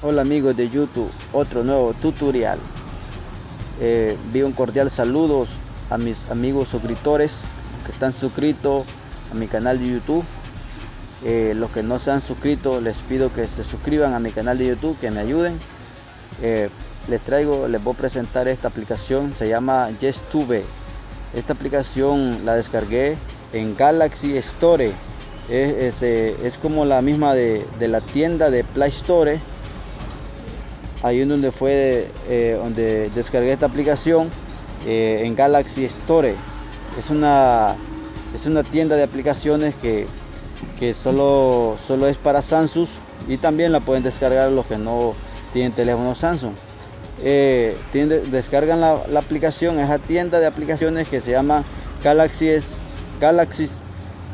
Hola amigos de YouTube, otro nuevo tutorial. Eh, un cordial saludos a mis amigos suscriptores que están suscritos a mi canal de YouTube. Eh, los que no se han suscrito les pido que se suscriban a mi canal de YouTube, que me ayuden. Eh, les traigo, les voy a presentar esta aplicación, se llama YesTube. Esta aplicación la descargué en Galaxy Store. Es, es, como la misma de, de la tienda de Play Store ahí en donde fue eh, donde descargué esta aplicación eh, en Galaxy Store. Es una es una tienda de aplicaciones que, que solo, solo es para Samsung y también la pueden descargar los que no tienen teléfono Samsung. Eh, descargan la, la, aplicación esa tienda de aplicaciones que se llama Galaxy, Galaxy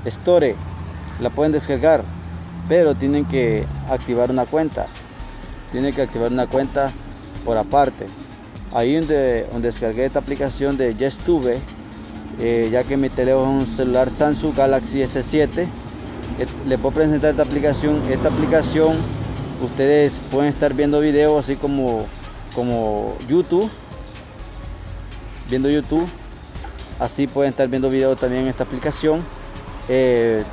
Store. La pueden descargar pero tienen que activar una cuenta tiene que activar una cuenta por aparte. Ahí donde, donde descargué esta aplicación de YesTube, eh, ya que mi teléfono es un celular Samsung Galaxy S7, eh, le puedo presentar esta aplicación. Esta aplicación ustedes pueden estar viendo videos así como, como YouTube, viendo YouTube. Así pueden estar viendo videos también en esta aplicación. Eh,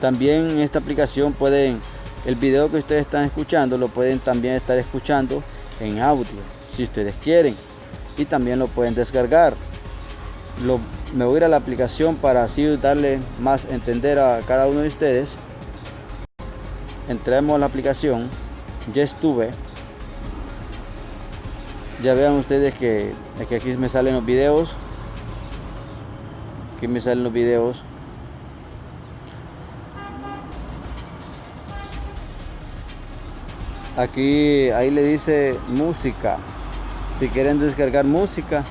también en esta aplicación pueden el video que ustedes están escuchando lo pueden también estar escuchando en audio, si ustedes quieren. Y también lo pueden descargar. me voy a ir a la aplicación para así darle más entender a cada uno de ustedes. Entremos a la aplicación. Ya estuve. Ya vean ustedes que, que aquí me salen los videos. Aquí me salen los videos aquí ahí le dice música. Si quieren descargar música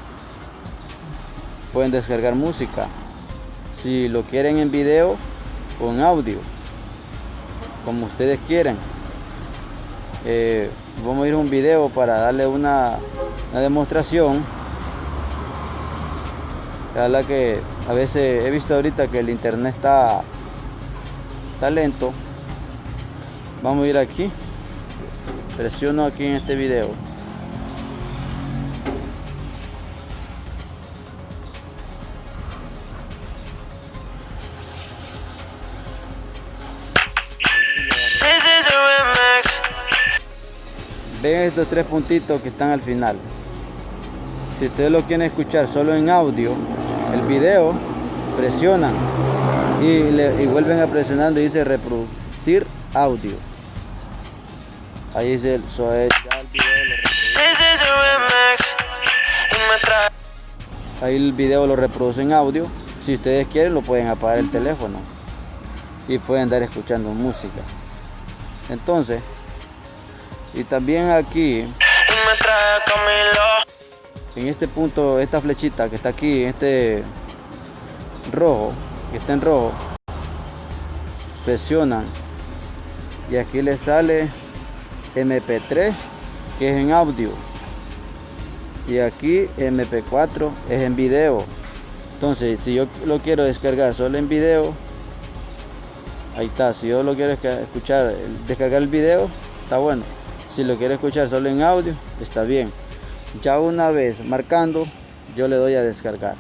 pueden descargar música. Si lo quieren en video o en audio como ustedes quieran. Eh, vamos a ir a un video para darle una, demostración. La que a veces he visto ahorita que el internet está, está lento. Vamos a ir aquí presiono aquí en este video. Ven estos tres puntitos que están al final. Si ustedes lo quieren escuchar solo en audio el video presionan y, y vuelven a presionar y dice reproducir audio Ahí es el, so, ya el video lo Ahí el video lo reproduce en audio. Si ustedes quieren lo pueden apagar el teléfono. Y pueden estar escuchando música. Entonces, y también aquí en este punto, esta flechita que está aquí, este rojo, que está en rojo, presionan. Y aquí les sale MP3 que es en audio. Y aquí MP4 es en video. Entonces si yo lo quiero descargar solo en video ahí está. Si yo lo quiero escuchar descargar el video está bueno. Si lo quiero escuchar solo en audio está bien. Ya una vez marcando yo le doy a descargar.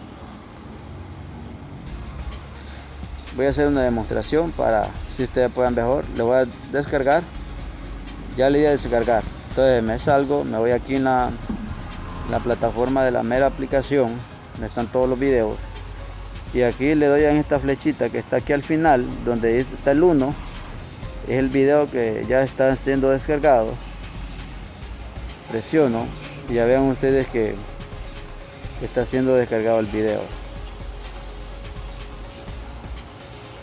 Voy a hacer una demostración para si ustedes puedan mejor le voy a descargar ya le di a descargar. Entonces me salgo me voy aquí en la, la plataforma de la mera aplicación donde están todos los videos. Y aquí le doy en esta flechita que está aquí al final donde está el 1 es el video que ya está siendo descargado. Presiono y ya vean ustedes que está siendo descargado el video.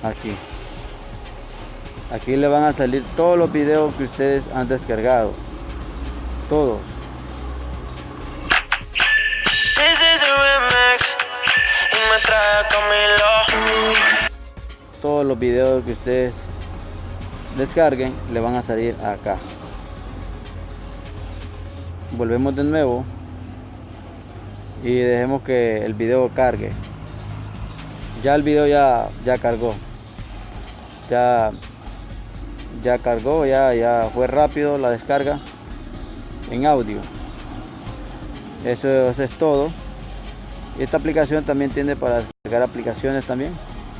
Aquí aquí le van a salir todos los videos que ustedes han descargado. Todos. Todos los videos que ustedes descarguen le van a salir acá. Volvemos de nuevo y dejemos que el video cargue. Ya el video ya ya cargó. Ya ya cargó, ya, ya fue rápido la descarga en audio. Eso, eso es todo. Esta aplicación también tiene para descargar aplicaciones también.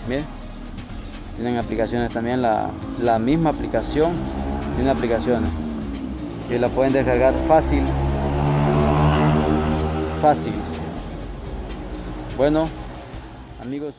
Bien. Tienen aplicaciones también, la, la misma aplicación. Tiene aplicaciones. Y la pueden descargar fácil. Fácil. Bueno, amigos